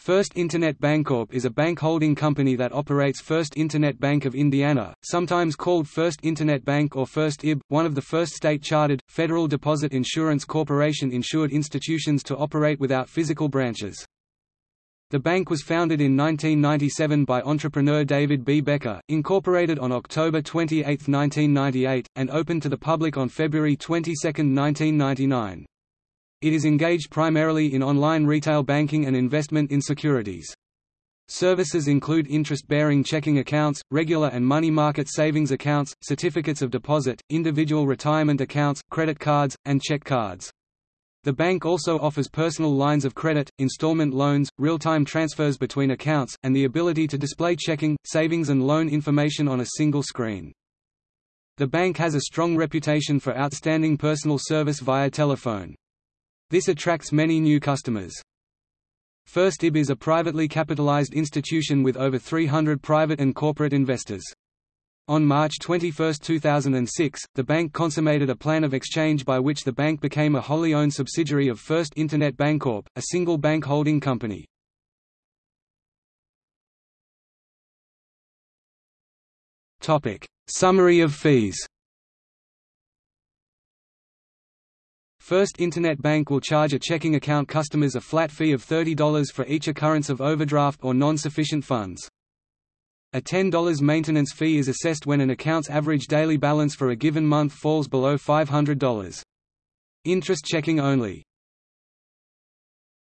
First Internet Bancorp is a bank holding company that operates First Internet Bank of Indiana, sometimes called First Internet Bank or First IB, one of the first state-chartered, Federal Deposit Insurance Corporation insured institutions to operate without physical branches. The bank was founded in 1997 by entrepreneur David B. Becker, incorporated on October 28, 1998, and opened to the public on February 22, 1999. It is engaged primarily in online retail banking and investment in securities. Services include interest-bearing checking accounts, regular and money market savings accounts, certificates of deposit, individual retirement accounts, credit cards, and check cards. The bank also offers personal lines of credit, installment loans, real-time transfers between accounts, and the ability to display checking, savings and loan information on a single screen. The bank has a strong reputation for outstanding personal service via telephone. This attracts many new customers. First IB is a privately capitalized institution with over 300 private and corporate investors. On March 21, 2006, the bank consummated a plan of exchange by which the bank became a wholly owned subsidiary of First Internet Bancorp, a single bank holding company. Summary of fees First Internet Bank will charge a checking account customers a flat fee of $30 for each occurrence of overdraft or non-sufficient funds. A $10 maintenance fee is assessed when an account's average daily balance for a given month falls below $500. Interest checking only.